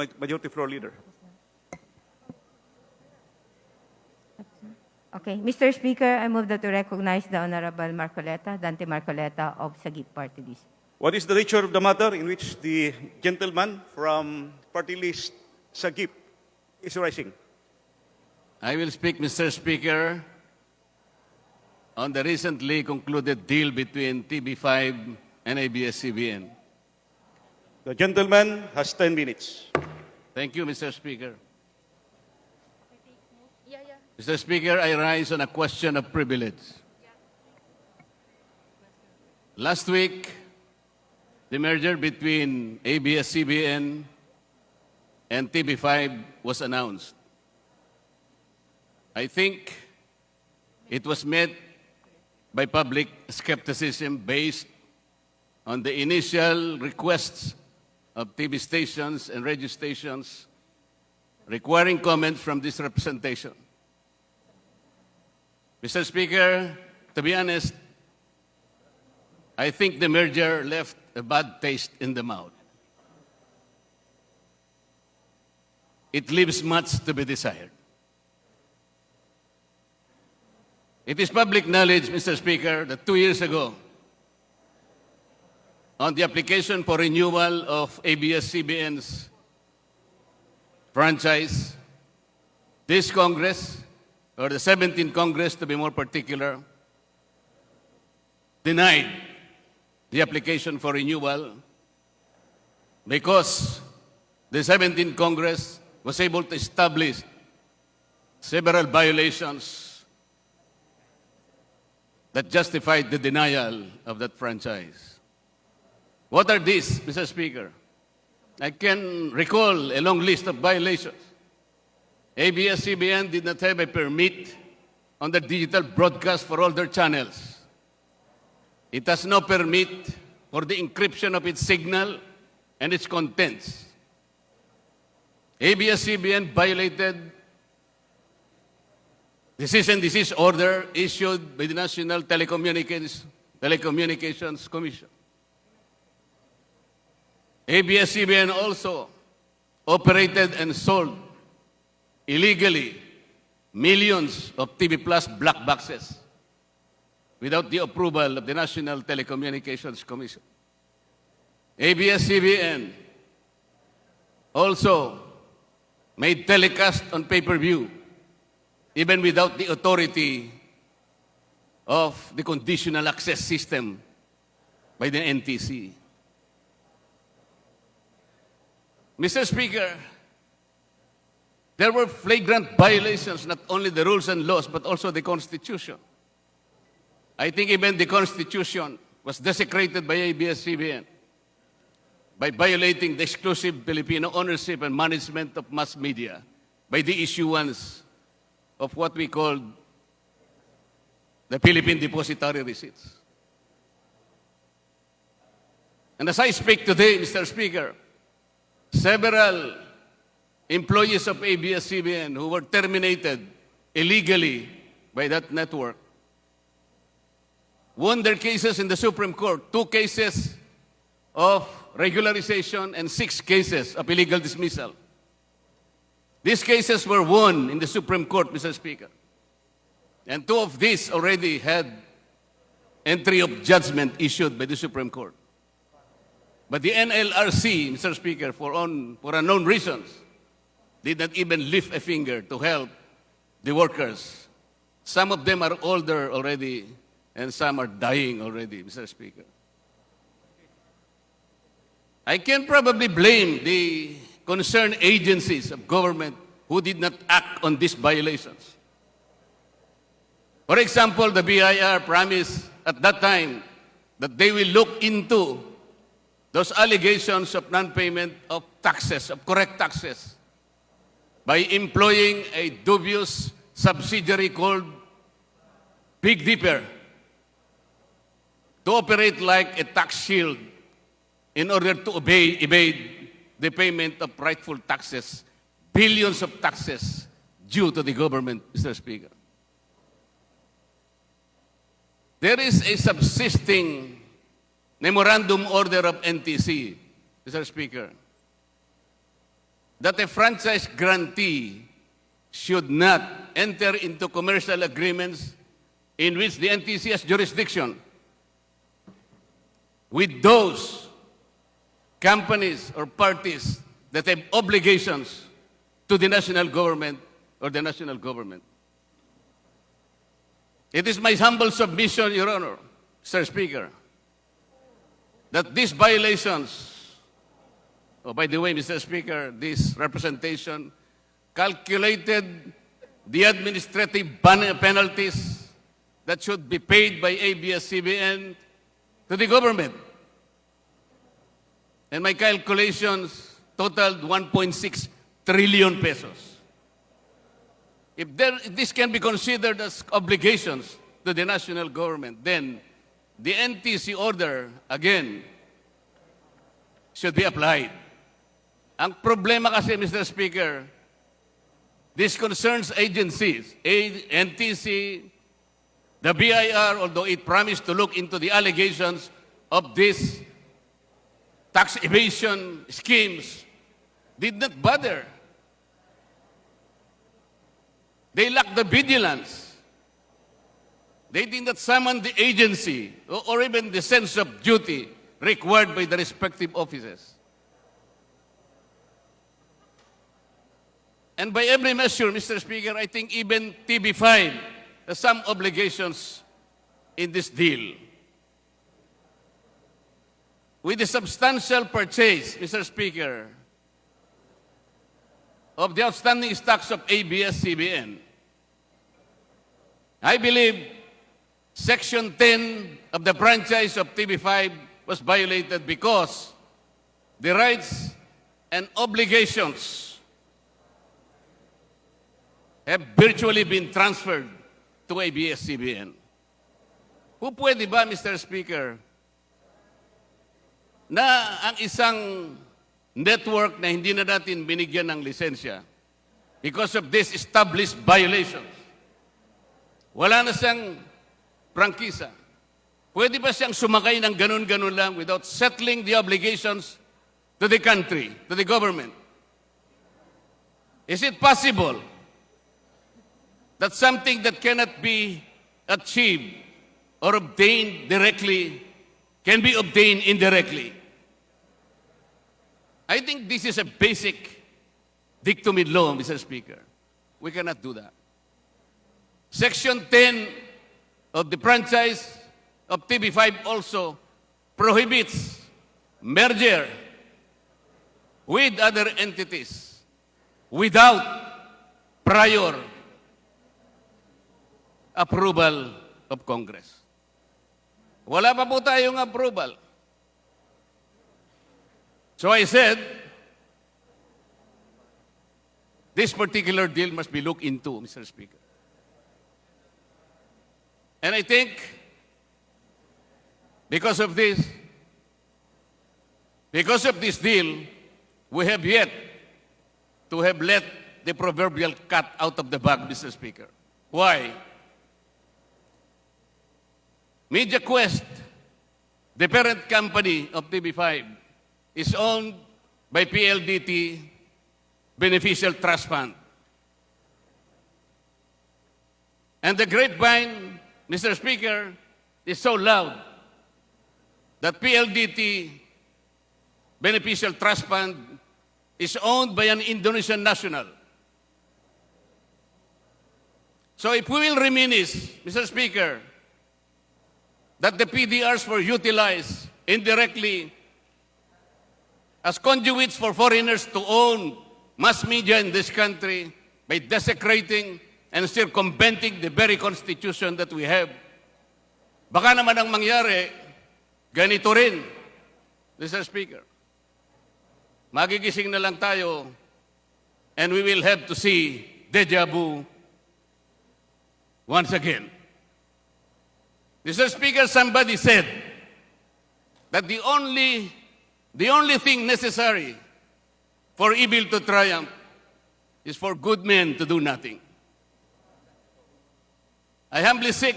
Ma- Majority Floor Leader. Okay. Mr. Speaker, I move that to recognize the Honorable Marcoleta, Dante Marcoleta of Sagip Party List. What is the nature of the matter in which the gentleman from party list Sagip is rising? I will speak, Mr. Speaker, on the recently concluded deal between TB5 and ABS-CBN. The gentleman has 10 minutes. Thank you, Mr. Speaker. Mr. Speaker, I rise on a question of privilege. Last week, the merger between ABS-CBN and TB5 was announced. I think it was met by public skepticism based on the initial requests of TV stations and radio stations requiring comments from this representation. Mr. Speaker, to be honest, I think the merger left a bad taste in the mouth. It leaves much to be desired. It is public knowledge, Mr. Speaker, that two years ago, on the application for renewal of ABS-CBN's franchise, this Congress, or the 17th Congress to be more particular, denied the application for renewal because the 17th Congress was able to establish several violations that justified the denial of that franchise. What are these, Mr. Speaker? I can recall a long list of violations. ABS-CBN did not have a permit on the digital broadcast for all their channels. It has no permit for the encryption of its signal and its contents. ABS-CBN violated cease and desist order issued by the National Telecommunications, Telecommunications Commission. ABS-CBN also operated and sold illegally millions of TV Plus black boxes without the approval of the National Telecommunications Commission. ABS-CBN also made telecast on pay-per-view even without the authority of the conditional access system by the NTC. Mr. Speaker, there were flagrant violations, not only the rules and laws, but also the Constitution. I think even the Constitution was desecrated by ABS-CBN by violating the exclusive Filipino ownership and management of mass media by the issuance of what we call the Philippine Depository Receipts. And as I speak today, Mr. Speaker, several employees of ABS-CBN who were terminated illegally by that network won their cases in the Supreme Court, two cases of regularization and six cases of illegal dismissal. These cases were won in the Supreme Court, Mr. Speaker. And two of these already had entry of judgment issued by the Supreme Court. But the NLRC, Mr. Speaker, for, on, for unknown reasons, did not even lift a finger to help the workers. Some of them are older already, and some are dying already, Mr. Speaker. I can probably blame the concerned agencies of government who did not act on these violations. For example, the BIR promised at that time that they will look into those allegations of non-payment of taxes, of correct taxes, by employing a dubious subsidiary called Big Dipper to operate like a tax shield in order to obey, evade the payment of rightful taxes, billions of taxes due to the government, Mr. Speaker. There is a subsisting memorandum order of NTC, Mr. Speaker, that a franchise grantee should not enter into commercial agreements in which the NTC has jurisdiction with those companies or parties that have obligations to the national government or the national government. It is my humble submission, Your Honor, Sir Speaker, that these violations, oh, by the way, Mr. Speaker, this representation calculated the administrative penalties that should be paid by ABS-CBN to the government. And my calculations totaled 1.6 trillion pesos. If, there, if this can be considered as obligations to the national government, then the NTC order, again, should be applied. Ang problema kasi, Mr. Speaker, this concerns agencies, NTC, the BIR, although it promised to look into the allegations of these tax evasion schemes, did not bother. They lacked the vigilance. They did not summon the agency or, even the sense of duty required by the respective offices. And by every measure, Mr. Speaker, I think even TB5 has some obligations in this deal. With the substantial purchase, Mr. Speaker, of the outstanding stocks of ABS-CBN, I believe Section 10 of the franchise of TV5 was violated because the rights and obligations have virtually been transferred to ABS-CBN. Who pwede ba, Mr. Speaker, na ang isang network na hindi na natin binigyan ng lisensya because of this established violations, wala na siyang prangkisa. Pwede ba siyang sumakay ng ganun-ganun lang without settling the obligations to the country, to the government? Is it possible that something that cannot be achieved or obtained directly can be obtained indirectly? I think this is a basic dictum in law, Mr. Speaker. We cannot do that. Section 10 of the franchise of TV5 also prohibits merger with other entities without prior approval of Congress. Wala pa po tayong approval. So I said, this particular deal must be looked into, Mr. Speaker. And I think because of this, because of this deal, we have yet to have let the proverbial cat out of the bag, Mr. Speaker. Why? Media Quest, the parent company of TV5, is owned by PLDT Beneficial Trust Fund. And the grapevine, Mr. Speaker, is so loud that PLDT Beneficial Trust Fund is owned by an Indonesian national. So if we will reminisce, Mr. Speaker, that the PDRs were utilized indirectly as conduits for foreigners to own mass media in this country by desecrating and circumventing the very constitution that we have. Baka naman ang mangyari, ganito rin, Mr. Speaker. Magigising na lang tayo and we will have to see deja vu once again. Mr. Speaker, somebody said that the only, the only thing necessary for evil to triumph is for good men to do nothing. I humbly seek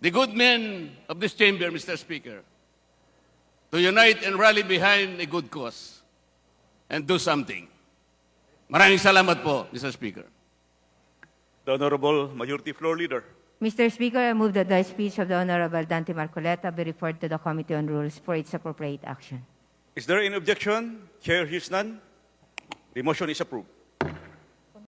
the good men of this chamber, Mr. Speaker, to unite and rally behind a good cause and do something. Maraming salamat po, Mr. Speaker. The Honorable Majority Floor Leader. Mr. Speaker, I move that the speech of the Honorable Dante Marcoleta be referred to the Committee on Rules for its appropriate action. Is there any objection? Chair hears none. The motion is approved.